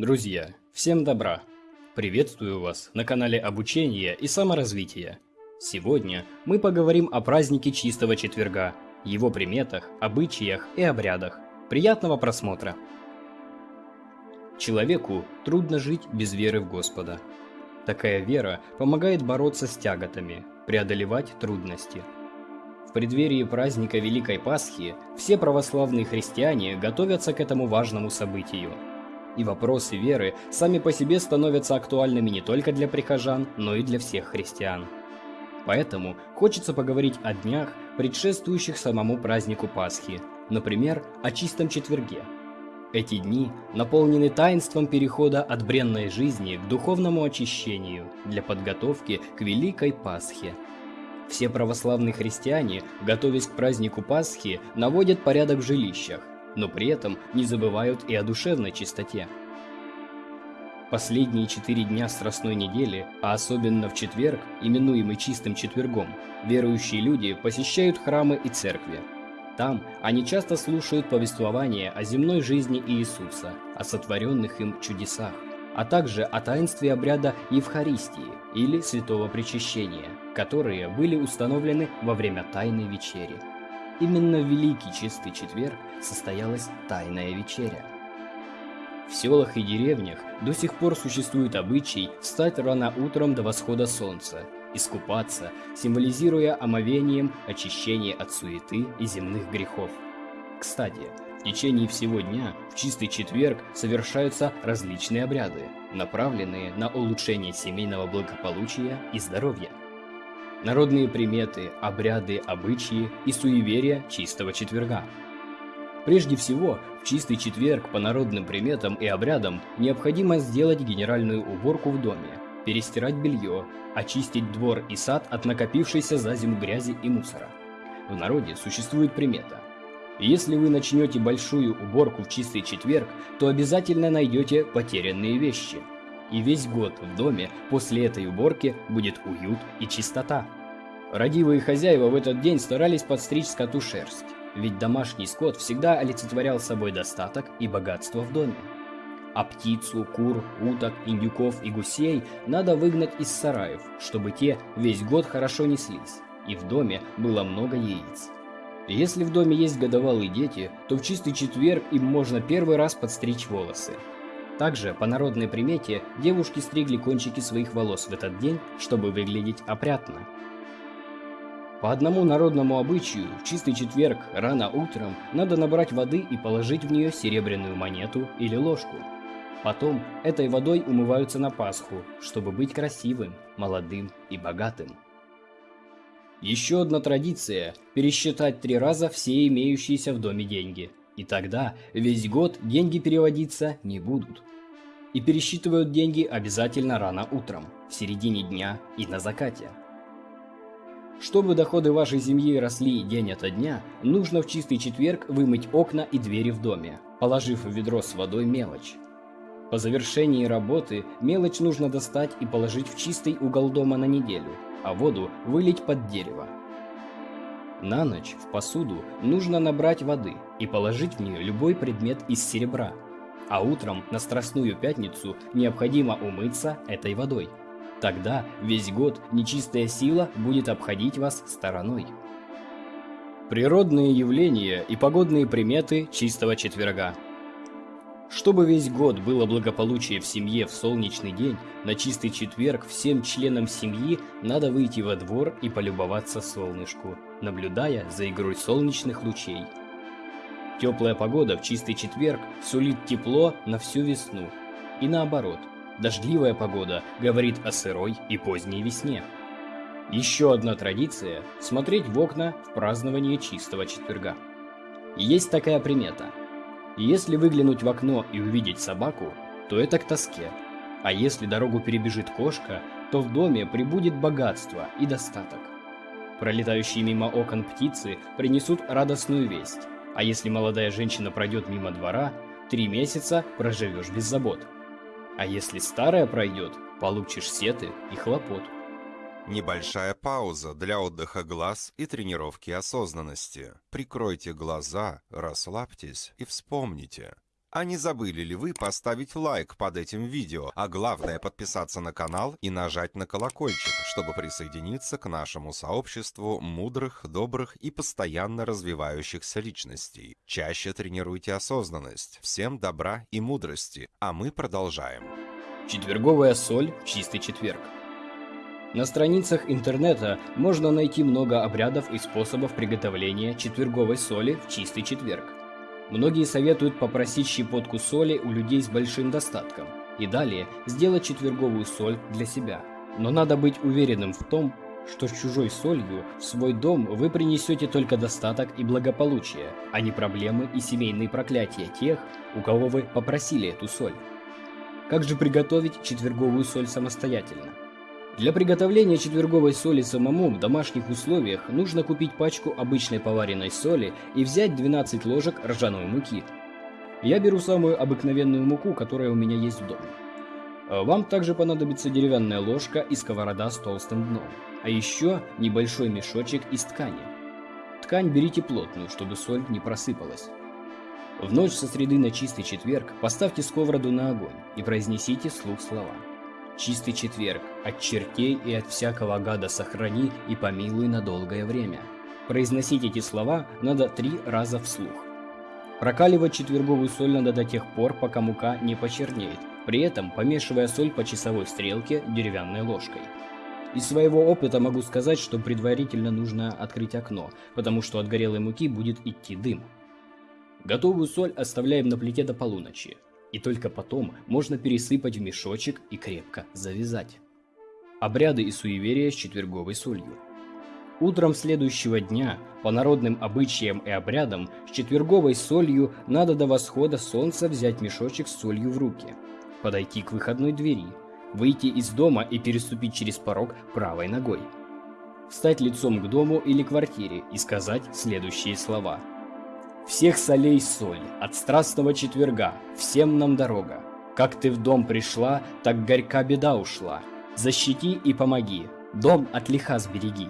Друзья, всем добра! Приветствую вас на канале обучения и саморазвития. Сегодня мы поговорим о празднике Чистого Четверга, его приметах, обычаях и обрядах. Приятного просмотра! Человеку трудно жить без веры в Господа. Такая вера помогает бороться с тяготами, преодолевать трудности. В преддверии праздника Великой Пасхи все православные христиане готовятся к этому важному событию. И вопросы веры сами по себе становятся актуальными не только для прихожан, но и для всех христиан. Поэтому хочется поговорить о днях, предшествующих самому празднику Пасхи, например, о чистом четверге – эти дни наполнены таинством перехода от бренной жизни к духовному очищению для подготовки к Великой Пасхе. Все православные христиане, готовясь к празднику Пасхи, наводят порядок в жилищах, но при этом не забывают и о душевной чистоте. Последние четыре дня Страстной недели, а особенно в четверг, именуемый Чистым Четвергом, верующие люди посещают храмы и церкви, там они часто слушают повествования о земной жизни Иисуса, о сотворенных им чудесах, а также о таинстве обряда Евхаристии или Святого Причащения, которые были установлены во время Тайной Вечери. Именно в Великий Чистый Четверг состоялась Тайная Вечеря. В селах и деревнях до сих пор существует обычай встать рано утром до восхода солнца искупаться, символизируя омовением очищение от суеты и земных грехов. Кстати, в течение всего дня в чистый четверг совершаются различные обряды, направленные на улучшение семейного благополучия и здоровья. Народные приметы, обряды, обычаи и суеверия чистого четверга. Прежде всего, в чистый четверг по народным приметам и обрядам необходимо сделать генеральную уборку в доме, перестирать белье, очистить двор и сад от накопившейся за зиму грязи и мусора. В народе существует примета. Если вы начнете большую уборку в чистый четверг, то обязательно найдете потерянные вещи. И весь год в доме после этой уборки будет уют и чистота. Родивые хозяева в этот день старались подстричь скоту шерсть, ведь домашний скот всегда олицетворял собой достаток и богатство в доме. А птицу, кур, уток, индюков и гусей надо выгнать из сараев, чтобы те весь год хорошо неслись, и в доме было много яиц. Если в доме есть годовалые дети, то в чистый четверг им можно первый раз подстричь волосы. Также, по народной примете, девушки стригли кончики своих волос в этот день, чтобы выглядеть опрятно. По одному народному обычаю, в чистый четверг рано утром надо набрать воды и положить в нее серебряную монету или ложку – Потом этой водой умываются на Пасху, чтобы быть красивым, молодым и богатым. Еще одна традиция – пересчитать три раза все имеющиеся в доме деньги. И тогда весь год деньги переводиться не будут. И пересчитывают деньги обязательно рано утром, в середине дня и на закате. Чтобы доходы вашей семьи росли день ото дня, нужно в чистый четверг вымыть окна и двери в доме, положив в ведро с водой мелочь. По завершении работы мелочь нужно достать и положить в чистый угол дома на неделю, а воду вылить под дерево. На ночь в посуду нужно набрать воды и положить в нее любой предмет из серебра, а утром на Страстную Пятницу необходимо умыться этой водой. Тогда весь год нечистая сила будет обходить вас стороной. Природные явления и погодные приметы чистого четверга – чтобы весь год было благополучие в семье в солнечный день, на чистый четверг всем членам семьи надо выйти во двор и полюбоваться солнышку, наблюдая за игрой солнечных лучей. Теплая погода в чистый четверг сулит тепло на всю весну. И наоборот, дождливая погода говорит о сырой и поздней весне. Еще одна традиция – смотреть в окна в праздновании чистого четверга. Есть такая примета – если выглянуть в окно и увидеть собаку, то это к тоске. А если дорогу перебежит кошка, то в доме прибудет богатство и достаток. Пролетающие мимо окон птицы принесут радостную весть. А если молодая женщина пройдет мимо двора, три месяца проживешь без забот. А если старая пройдет, получишь сеты и хлопот. Небольшая пауза для отдыха глаз и тренировки осознанности. Прикройте глаза, расслабьтесь и вспомните. А не забыли ли вы поставить лайк под этим видео, а главное подписаться на канал и нажать на колокольчик, чтобы присоединиться к нашему сообществу мудрых, добрых и постоянно развивающихся личностей. Чаще тренируйте осознанность. Всем добра и мудрости. А мы продолжаем. Четверговая соль в чистый четверг. На страницах интернета можно найти много обрядов и способов приготовления четверговой соли в чистый четверг. Многие советуют попросить щепотку соли у людей с большим достатком и далее сделать четверговую соль для себя. Но надо быть уверенным в том, что с чужой солью в свой дом вы принесете только достаток и благополучие, а не проблемы и семейные проклятия тех, у кого вы попросили эту соль. Как же приготовить четверговую соль самостоятельно? Для приготовления четверговой соли самому в домашних условиях нужно купить пачку обычной поваренной соли и взять 12 ложек ржаной муки. Я беру самую обыкновенную муку, которая у меня есть в доме. А вам также понадобится деревянная ложка и сковорода с толстым дном, а еще небольшой мешочек из ткани. Ткань берите плотную, чтобы соль не просыпалась. В ночь со среды на чистый четверг поставьте сковороду на огонь и произнесите слух слова чистый четверг, от чертей и от всякого гада сохрани и помилуй на долгое время. Произносить эти слова надо три раза вслух. Прокаливать четверговую соль надо до тех пор, пока мука не почернеет, при этом помешивая соль по часовой стрелке деревянной ложкой. Из своего опыта могу сказать, что предварительно нужно открыть окно, потому что от горелой муки будет идти дым. Готовую соль оставляем на плите до полуночи. И только потом можно пересыпать в мешочек и крепко завязать. Обряды и суеверия с четверговой солью. Утром следующего дня, по народным обычаям и обрядам, с четверговой солью надо до восхода солнца взять мешочек с солью в руки, подойти к выходной двери, выйти из дома и переступить через порог правой ногой. Встать лицом к дому или квартире и сказать следующие слова – всех солей соль, от страстного четверга, всем нам дорога. Как ты в дом пришла, так горька беда ушла. Защити и помоги, дом от лиха сбереги.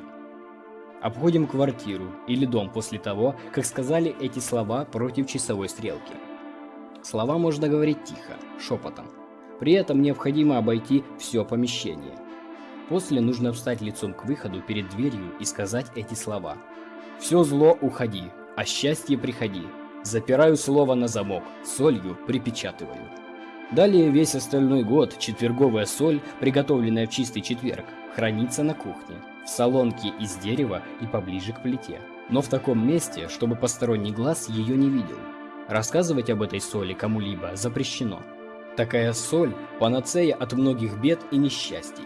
Обходим квартиру или дом после того, как сказали эти слова против часовой стрелки. Слова можно говорить тихо, шепотом. При этом необходимо обойти все помещение. После нужно встать лицом к выходу перед дверью и сказать эти слова. «Все зло уходи, а счастье приходи. Запираю слово на замок, солью припечатываю. Далее весь остальной год четверговая соль, приготовленная в чистый четверг, хранится на кухне, в салонке из дерева и поближе к плите. Но в таком месте, чтобы посторонний глаз ее не видел. Рассказывать об этой соли кому-либо запрещено. Такая соль – панацея от многих бед и несчастий.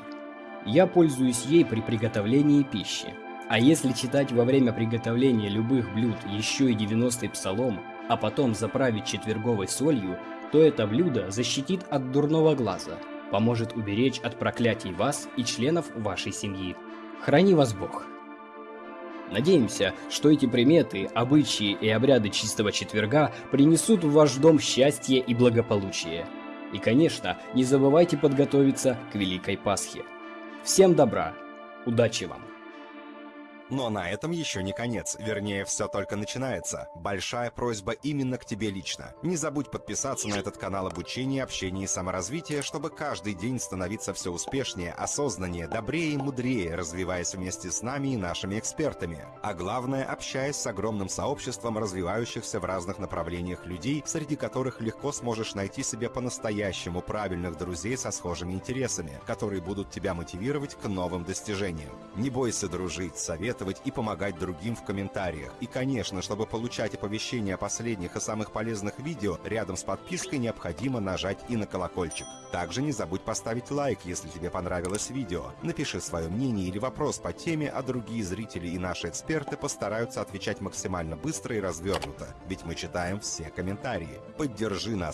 Я пользуюсь ей при приготовлении пищи, а если читать во время приготовления любых блюд еще и 90-й псалом, а потом заправить четверговой солью, то это блюдо защитит от дурного глаза, поможет уберечь от проклятий вас и членов вашей семьи. Храни вас Бог! Надеемся, что эти приметы, обычаи и обряды чистого четверга принесут в ваш дом счастье и благополучие. И, конечно, не забывайте подготовиться к Великой Пасхе. Всем добра! Удачи вам! Но на этом еще не конец, вернее, все только начинается. Большая просьба именно к тебе лично. Не забудь подписаться на этот канал обучения, общения и саморазвития, чтобы каждый день становиться все успешнее, осознаннее, добрее и мудрее, развиваясь вместе с нами и нашими экспертами. А главное, общаясь с огромным сообществом развивающихся в разных направлениях людей, среди которых легко сможешь найти себе по-настоящему правильных друзей со схожими интересами, которые будут тебя мотивировать к новым достижениям. Не бойся дружить, совет советовать и помогать другим в комментариях. И, конечно, чтобы получать оповещения о последних и самых полезных видео, рядом с подпиской необходимо нажать и на колокольчик. Также не забудь поставить лайк, если тебе понравилось видео. Напиши свое мнение или вопрос по теме, а другие зрители и наши эксперты постараются отвечать максимально быстро и развернуто, ведь мы читаем все комментарии. Поддержи нас